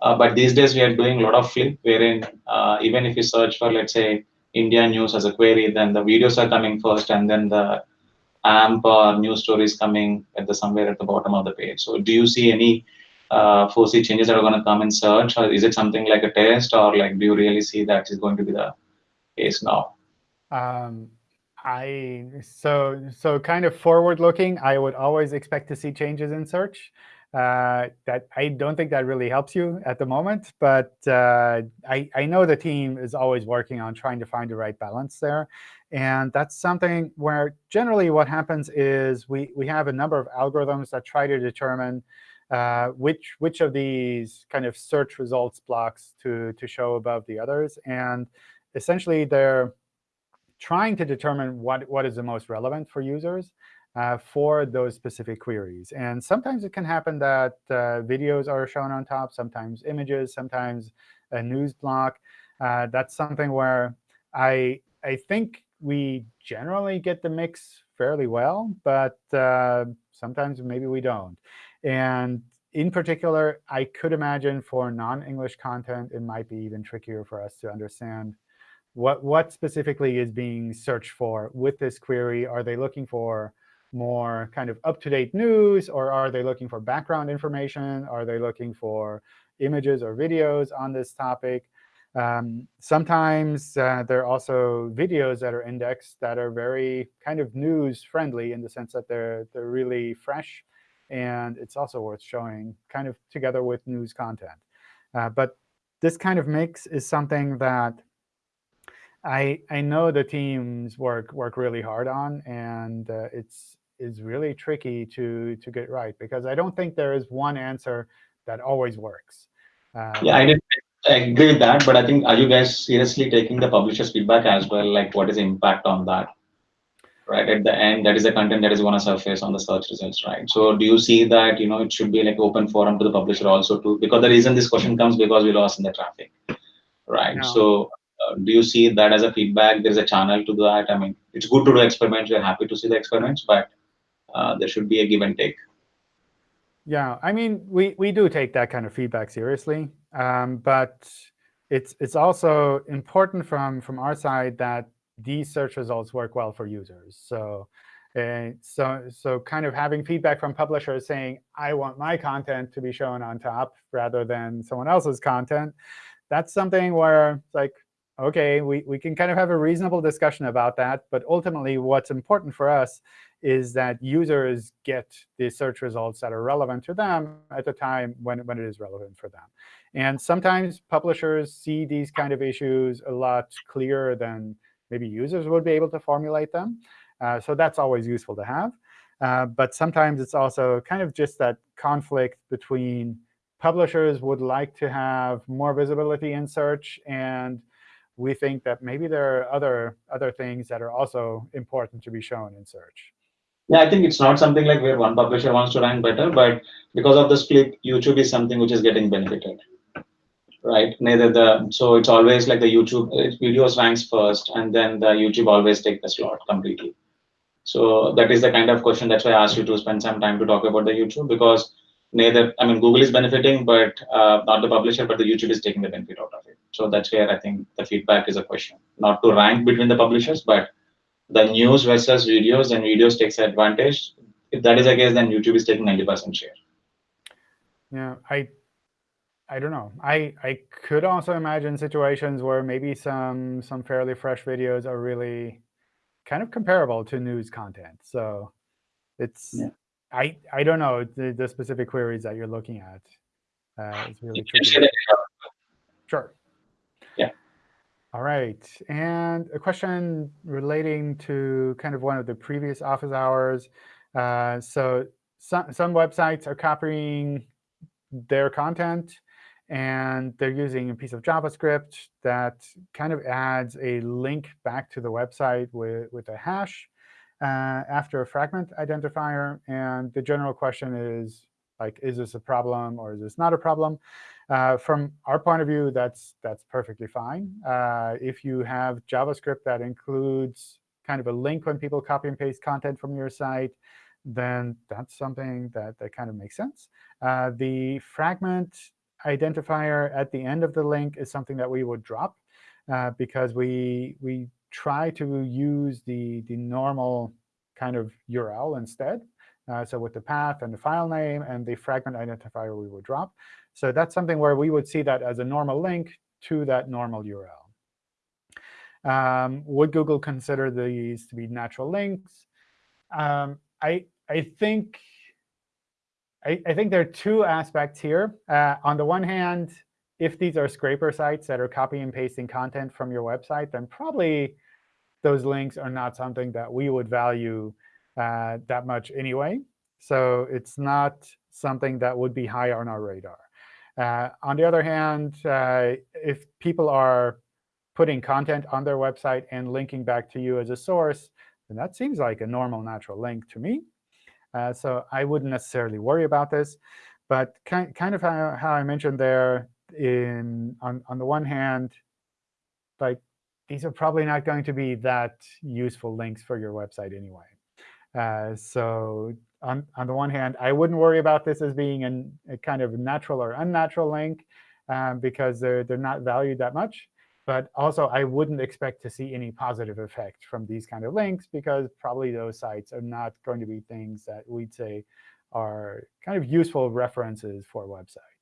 Uh, but these days we are doing a lot of flip, wherein uh, even if you search for, let's say, India news as a query, then the videos are coming first, and then the AMP or news stories coming at the somewhere at the bottom of the page. So, do you see any uh, foresee changes that are going to come in search, or is it something like a test, or like do you really see that is going to be the case now? Um, I so so kind of forward looking, I would always expect to see changes in search. Uh, that I don't think that really helps you at the moment, but uh, I, I know the team is always working on trying to find the right balance there. And that's something where generally what happens is we, we have a number of algorithms that try to determine uh, which, which of these kind of search results blocks to, to show above the others. And essentially, they're trying to determine what, what is the most relevant for users uh, for those specific queries. And sometimes it can happen that uh, videos are shown on top, sometimes images, sometimes a news block. Uh, that's something where I, I think we generally get the mix fairly well, but uh, sometimes maybe we don't. And in particular, I could imagine for non-English content, it might be even trickier for us to understand what, what specifically is being searched for with this query. Are they looking for more kind of up-to-date news, or are they looking for background information? Are they looking for images or videos on this topic? Um, sometimes uh, there are also videos that are indexed that are very kind of news-friendly in the sense that they're, they're really fresh. And it's also worth showing kind of together with news content. Uh, but this kind of mix is something that I, I know the teams work work really hard on, and uh, it's is really tricky to to get right because I don't think there is one answer that always works. Uh, yeah, I I agree with that, but I think are you guys seriously taking the publisher's feedback as well? Like, what is the impact on that? Right at the end, that is the content that is going to surface on the search results, right? So, do you see that you know it should be like open forum to the publisher also too? Because the reason this question comes because we lost in the traffic, right? No. So uh, do you see that as a feedback? There's a channel to that. I mean, it's good to do experiments. We're happy to see the experiments, but uh, there should be a give and take. Yeah, I mean, we we do take that kind of feedback seriously, um, but it's it's also important from from our side that these search results work well for users. So. Uh, so, so kind of having feedback from publishers saying, I want my content to be shown on top rather than someone else's content, that's something where like, OK, we, we can kind of have a reasonable discussion about that. But ultimately, what's important for us is that users get the search results that are relevant to them at the time when, when it is relevant for them. And sometimes publishers see these kind of issues a lot clearer than maybe users would be able to formulate them. Uh, so that's always useful to have. Uh, but sometimes it's also kind of just that conflict between publishers would like to have more visibility in search and we think that maybe there are other, other things that are also important to be shown in search. Yeah, I think it's not something like where one publisher wants to rank better, but because of the split, YouTube is something which is getting benefited, right? Neither the so it's always like the YouTube videos ranks first, and then the YouTube always take the slot completely. So that is the kind of question. That's why I asked you to spend some time to talk about the YouTube because neither I mean Google is benefiting, but uh, not the publisher, but the YouTube is taking the benefit out of it. So that's where I think the feedback is a question, not to rank between the publishers, but the news versus videos, and videos takes advantage. If that is the case, then YouTube is taking 90% share. Yeah, I I don't know. I, I could also imagine situations where maybe some some fairly fresh videos are really kind of comparable to news content. So it's yeah. I I don't know the, the specific queries that you're looking at. Uh, it's really tricky. Sure. Yeah. All right. And a question relating to kind of one of the previous office hours. Uh, so some, some websites are copying their content, and they're using a piece of JavaScript that kind of adds a link back to the website with, with a hash uh, after a fragment identifier. And the general question is, like, is this a problem or is this not a problem? Uh, from our point of view, that's that's perfectly fine. Uh, if you have JavaScript that includes kind of a link when people copy and paste content from your site, then that's something that, that kind of makes sense. Uh, the fragment identifier at the end of the link is something that we would drop uh, because we we try to use the the normal kind of URL instead. Uh, so with the path and the file name and the fragment identifier, we would drop. So that's something where we would see that as a normal link to that normal URL. Um, would Google consider these to be natural links? Um, I I think I, I, think there are two aspects here. Uh, on the one hand, if these are scraper sites that are copying and pasting content from your website, then probably those links are not something that we would value uh, that much anyway. So it's not something that would be high on our radar. Uh, on the other hand, uh, if people are putting content on their website and linking back to you as a source, then that seems like a normal natural link to me. Uh, so I wouldn't necessarily worry about this. But kind, kind of how, how I mentioned there, in on, on the one hand, like these are probably not going to be that useful links for your website anyway. Uh, so on, on the one hand, I wouldn't worry about this as being an, a kind of natural or unnatural link um, because they're, they're not valued that much. But also, I wouldn't expect to see any positive effect from these kind of links because probably those sites are not going to be things that we'd say are kind of useful references for a website.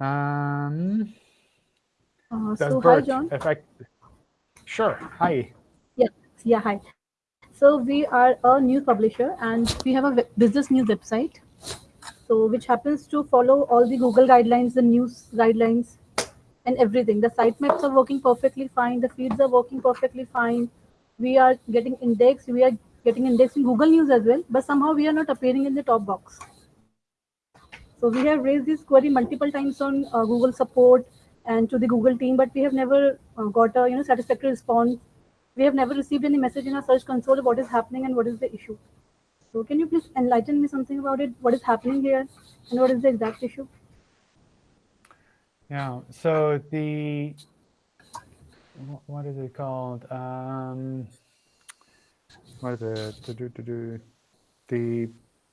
Um, uh, so hi, John. Affect? Sure. Hi. Yeah. Yeah. Hi. So we are a news publisher, and we have a business news website. So which happens to follow all the Google guidelines, the news guidelines, and everything. The sitemaps are working perfectly fine. The feeds are working perfectly fine. We are getting indexed. We are getting indexed in Google News as well, but somehow we are not appearing in the top box. So we have raised this query multiple times on uh, Google support and to the Google team, but we have never uh, got a you know satisfactory response. We have never received any message in our search console of what is happening and what is the issue. So can you please enlighten me something about it? What is happening here and what is the exact issue? Yeah. So the what is it called? Um, what is it? To do to do the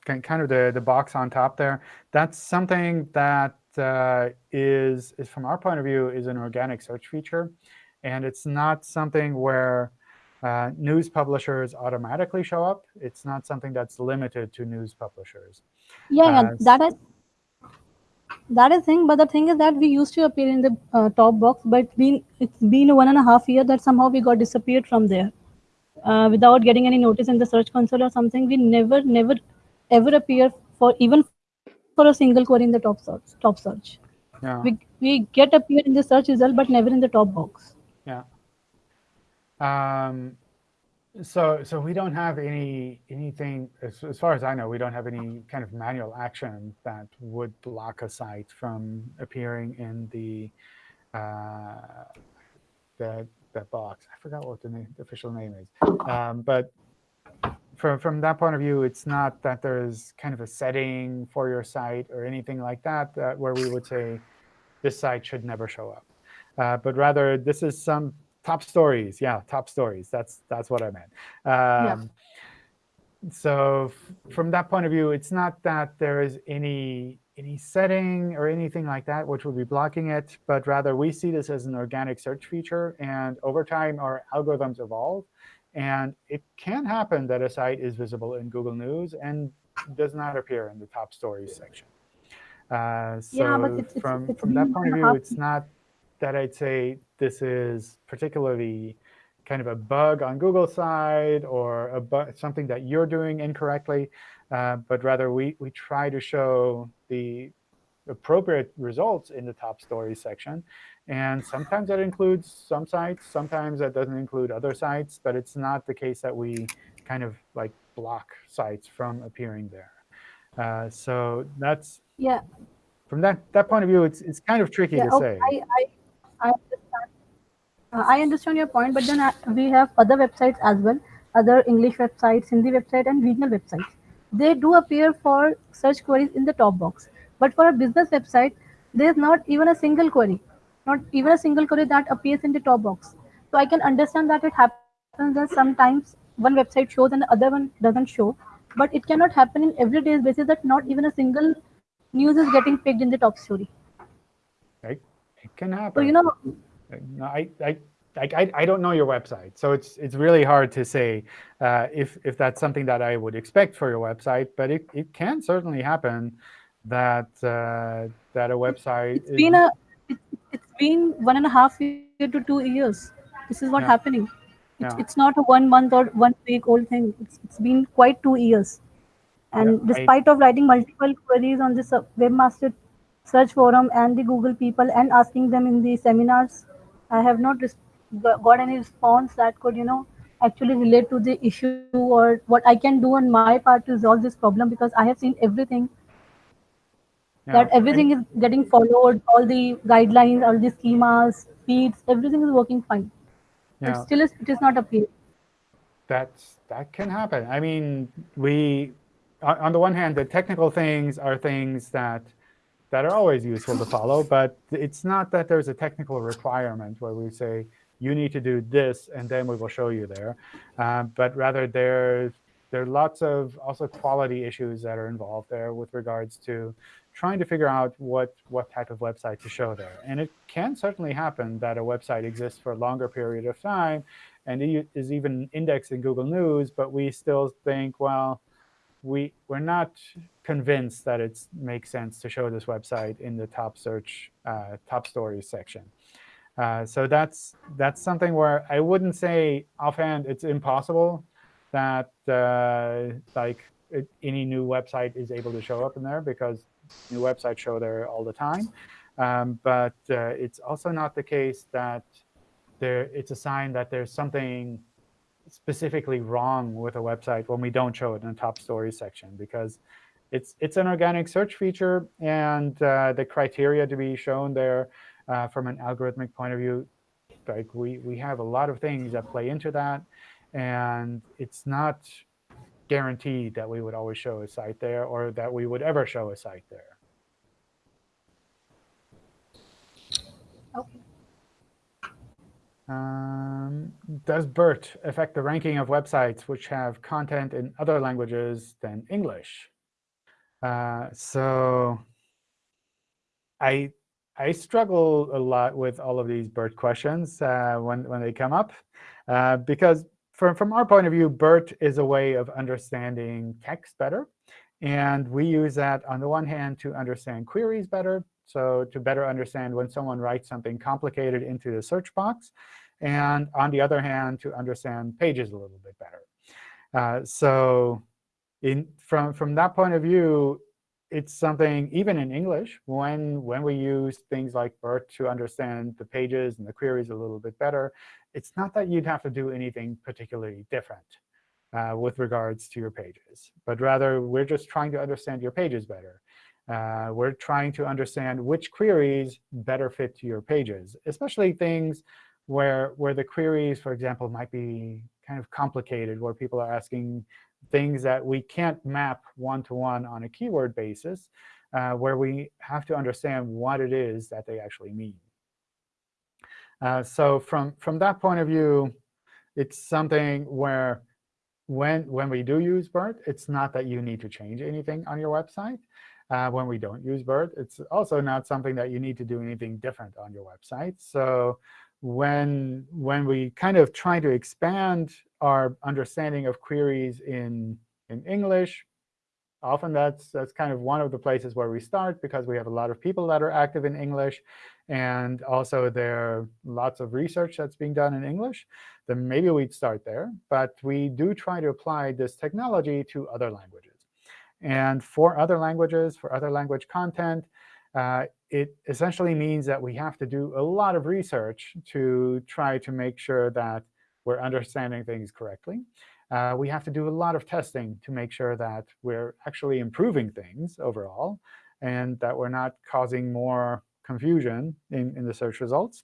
kind of the the box on top there. That's something that uh, is is from our point of view is an organic search feature, and it's not something where uh, news publishers automatically show up. It's not something that's limited to news publishers. Yeah, uh, yeah that is that is thing but the thing is that we used to appear in the uh, top box but been it's been one and a half year that somehow we got disappeared from there. Uh, without getting any notice in the search console or something we never never ever appear for even for a single query in the top search top search. Yeah. we we get appear in the search result but never in the top box. Yeah. Um so so we don't have any anything as, as far as I know we don't have any kind of manual action that would block a site from appearing in the uh, that that box. I forgot what the, name, the official name is, um, but from from that point of view, it's not that there's kind of a setting for your site or anything like that, that where we would say this site should never show up, uh, but rather this is some top stories. Yeah, top stories. That's that's what I meant. Um, yeah. So from that point of view, it's not that there is any any setting or anything like that which would be blocking it, but rather we see this as an organic search feature. And over time, our algorithms evolve. And it can happen that a site is visible in Google News and does not appear in the top stories section. Uh, so yeah, but it's, from, it's from that point of view, it's not that I'd say this is particularly kind of a bug on Google's side or a something that you're doing incorrectly, uh, but rather we, we try to show the, appropriate results in the top stories section. And sometimes that includes some sites. Sometimes that doesn't include other sites. But it's not the case that we kind of like block sites from appearing there. Uh, so that's Yeah. from that that point of view, it's it's kind of tricky Yeah. to Okay. say. I, I, I understand. Uh, I understand your point, but then uh, we have other websites as well, other English websites, Hindi website, and regional websites. They do appear for search queries in the top box. But for a business website, there is not even a single query, not even a single query that appears in the top box. So I can understand that it happens that sometimes one website shows and the other one doesn't show. But it cannot happen in everyday basis that not even a single news is getting picked in the top story. Right? It can So happen. you know, No, I, I, I, I- I don't know your website, so it's it's really hard to say uh, if if that's something that I would expect for your website. But it, it can certainly happen that uh, that a website it's been a it, it's been one and a half year to two years. This is what Yeah. happening. It's, Yeah. it's not a one month or one week old thing. It's, it's been quite two years. And Yeah, I- despite of writing multiple queries on this uh, webmaster search forum and the Google people and asking them in the seminars, I have not got any response that could, you know, actually relate to the issue or what I can do on my part to resolve this problem because I have seen everything yeah, that and- everything is getting followed, all the guidelines, all the schemas, feeds, everything is working fine. yeah. But still, is- it is not appearing. That's that can happen. I mean, we on the one hand, the technical things are things that that are always useful to follow, but it's not that there's a technical requirement where we say you need to do this and then we will show you there, uh, but rather there's there are lots of also quality issues that are involved there with regards to trying to figure out what what type of website to show there. And it can certainly happen that a website exists for a longer period of time and is even indexed in Google News, but we still think, well, we we're not convinced that it makes sense to show this website in the top search uh, top stories section. Uh, so that's that's something where I wouldn't say offhand it's impossible that uh, like it, any new website is able to show up in there because new websites show there all the time. Um, but uh, it's also not the case that there it's a sign that there's something specifically wrong with a website when we don't show it in the top stories section because it's it's an organic search feature and uh, the criteria to be shown there uh, from an algorithmic point of view like we we have a lot of things that play into that and it's not guaranteed that we would always show a site there or that we would ever show a site there Okay. Um, does BERT affect the ranking of websites which have content in other languages than English? Uh, so I I struggle a lot with all of these BERT questions uh, when when they come up uh, because from from our point of view, BERT is a way of understanding text better, and we use that on the one hand to understand queries better, so to better understand when someone writes something complicated into the search box, and on the other hand, to understand pages a little bit better. Uh, so in, from, from that point of view, it's something, even in English, when, when we use things like BERT to understand the pages and the queries a little bit better, it's not that you'd have to do anything particularly different uh, with regards to your pages. But rather, we're just trying to understand your pages better. Uh, we're trying to understand which queries better fit to your pages, especially things where, where the queries, for example, might be kind of complicated, where people are asking things that we can't map one-to-one -one on a keyword basis, uh, where we have to understand what it is that they actually mean. Uh, so from, from that point of view, it's something where when, when we do use BERT, it's not that you need to change anything on your website. Uh, when we don't use BERT, it's also not something that you need to do anything different on your website. So when, when we kind of try to expand our understanding of queries in, in English, often that's, that's kind of one of the places where we start because we have a lot of people that are active in English. And also there are lots of research that's being done in English. Then maybe we'd start there. But we do try to apply this technology to other languages. And for other languages, for other language content, uh, it essentially means that we have to do a lot of research to try to make sure that we're understanding things correctly. Uh, we have to do a lot of testing to make sure that we're actually improving things overall and that we're not causing more confusion in, in the search results.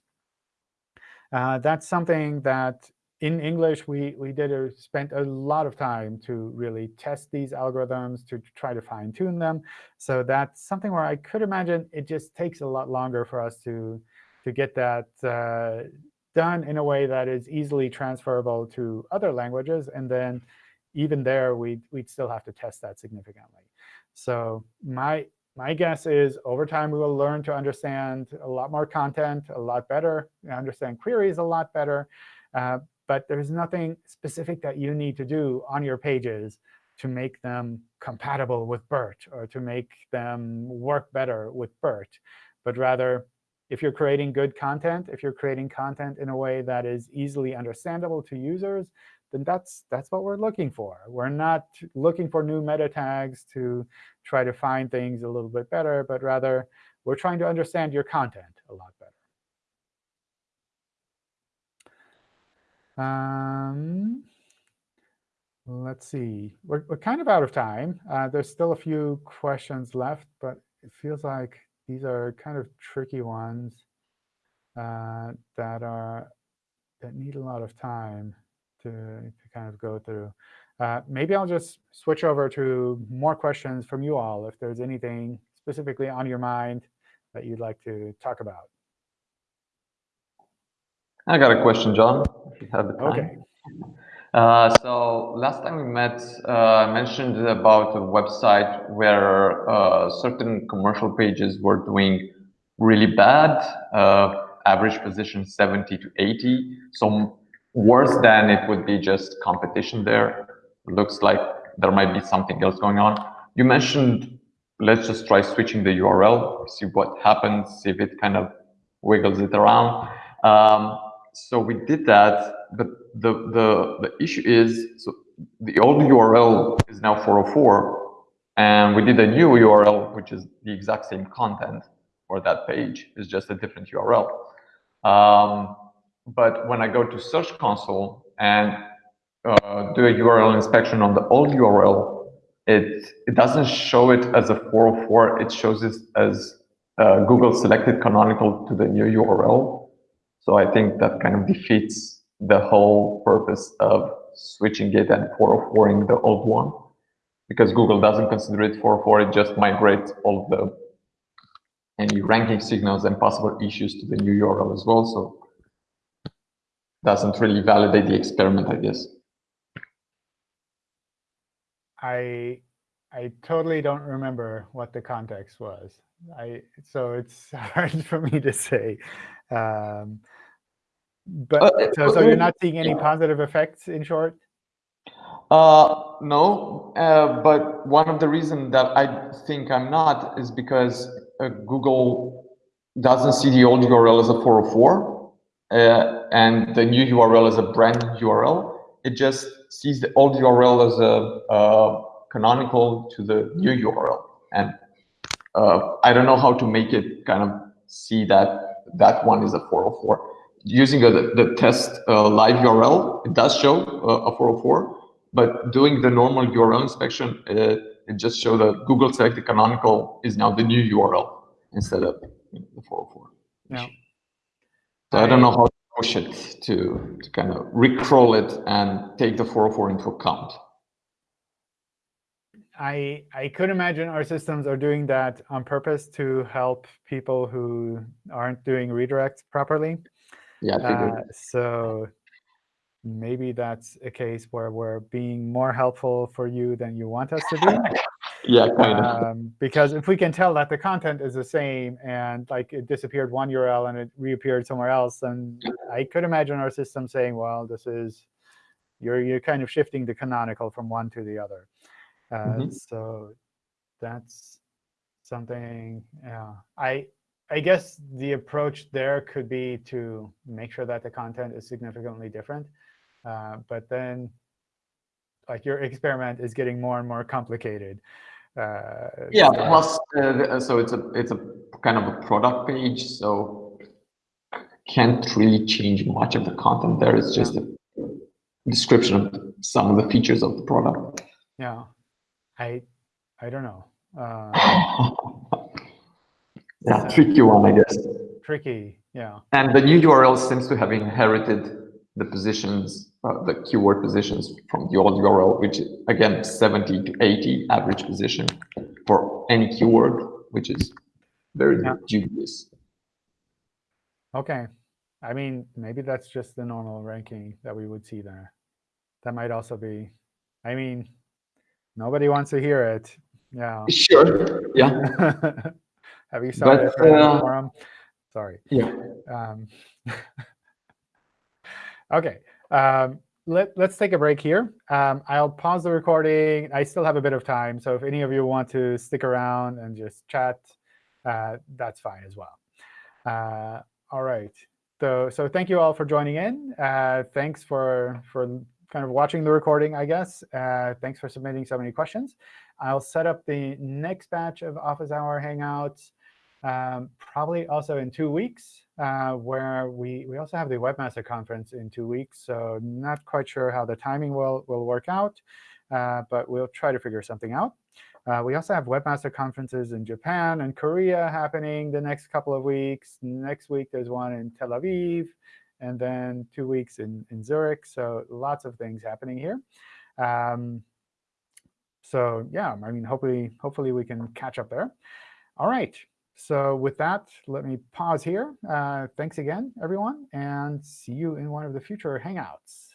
Uh, that's something that in English, we, we did a, spent a lot of time to really test these algorithms, to try to fine tune them. So that's something where I could imagine it just takes a lot longer for us to, to get that uh, done in a way that is easily transferable to other languages. And then even there, we'd, we'd still have to test that significantly. So my, my guess is over time, we will learn to understand a lot more content a lot better, understand queries a lot better. Uh, but there's nothing specific that you need to do on your pages to make them compatible with BERT or to make them work better with BERT. But rather, if you're creating good content, if you're creating content in a way that is easily understandable to users, then that's, that's what we're looking for. We're not looking for new meta tags to try to find things a little bit better, but rather we're trying to understand your content a lot better. Um, let's see. We're, we're kind of out of time. Uh, there's still a few questions left, but it feels like these are kind of tricky ones uh, that are that need a lot of time to, to kind of go through. Uh, maybe I'll just switch over to more questions from you all if there's anything specifically on your mind that you'd like to talk about. I got a question, John, you have the time. OK. Uh, so last time we met, uh, I mentioned about a website where uh, certain commercial pages were doing really bad, uh, average position 70 to 80. So worse than it would be just competition there. Looks like there might be something else going on. You mentioned, let's just try switching the URL, see what happens, see if it kind of wiggles it around. Um, so we did that, but the, the, the issue is, so the old URL is now 404, and we did a new URL, which is the exact same content for that page, it's just a different URL. Um, but when I go to Search Console and uh, do a URL inspection on the old URL, it, it doesn't show it as a 404, it shows it as uh, Google selected canonical to the new URL. So I think that kind of defeats the whole purpose of switching it and 404ing the old one because Google doesn't consider it 404, it just migrates all the any ranking signals and possible issues to the new URL as well. So doesn't really validate the experiment, I guess. I I totally don't remember what the context was. I so it's hard for me to say. Um, but Uh, so, so you're not seeing any positive effects in short? Uh, no, uh, but one of the reasons that I think I'm not is because uh, Google doesn't see the old URL as a 404 uh, and the new URL as a brand URL. It just sees the old URL as a uh, canonical to the new URL. And uh, I don't know how to make it kind of see that that one is a 404 using a, the test uh, live URL, it does show uh, a 404, but doing the normal URL inspection, uh, it just shows that Google selected canonical is now the new URL instead of the 404. Yeah. So I don't know how to push it to, to kind of recrawl it and take the 404 into account. I I could imagine our systems are doing that on purpose to help people who aren't doing redirects properly. Yeah, Uh, so maybe that's a case where we're being more helpful for you than you want us to be. yeah, kind of. um, because if we can tell that the content is the same and like it disappeared one URL and it reappeared somewhere else, then I could imagine our system saying, well, this is you're you're kind of shifting the canonical from one to the other. Uh, Mhm. So that's something. Yeah, I I guess the approach there could be to make sure that the content is significantly different, uh, but then like your experiment is getting more and more complicated. Uh, Yeah, so- plus, uh, so it's a, it's a kind of a product page, so can't really change much of the content there. It's just a description of some of the features of the product. Yeah, I, I don't know. Yeah, tricky one, I guess. tricky. Yeah. And the new URL seems to have inherited the positions, uh, the keyword positions from the old URL, which is, again, 70 to 80 average position for any keyword, which is very Yeah. dubious. Okay. I mean, maybe that's just the normal ranking that we would see there. That might also be. I mean, nobody wants to hear it. Yeah. Sure, yeah. Have you But, uh, forum? Sorry. Yeah. Um, okay. Um, let, let's take a break here. Um, I'll pause the recording. I still have a bit of time. So if any of you want to stick around and just chat, uh, that's fine as well. Uh, all right. So, so thank you all for joining in. Uh, thanks for, for kind of watching the recording, I guess. Uh, thanks for submitting so many questions. I'll set up the next batch of Office Hour Hangouts um, probably also in two weeks, uh, where we, we also have the Webmaster Conference in two weeks. So not quite sure how the timing will, will work out, uh, but we'll try to figure something out. Uh, we also have Webmaster Conferences in Japan and Korea happening the next couple of weeks. Next week, there's one in Tel Aviv, and then two weeks in, in Zurich. So lots of things happening here. Um, so yeah, I mean, hopefully, hopefully we can catch up there. All right. So with that, let me pause here. Uh, thanks again, everyone, and see you in one of the future Hangouts.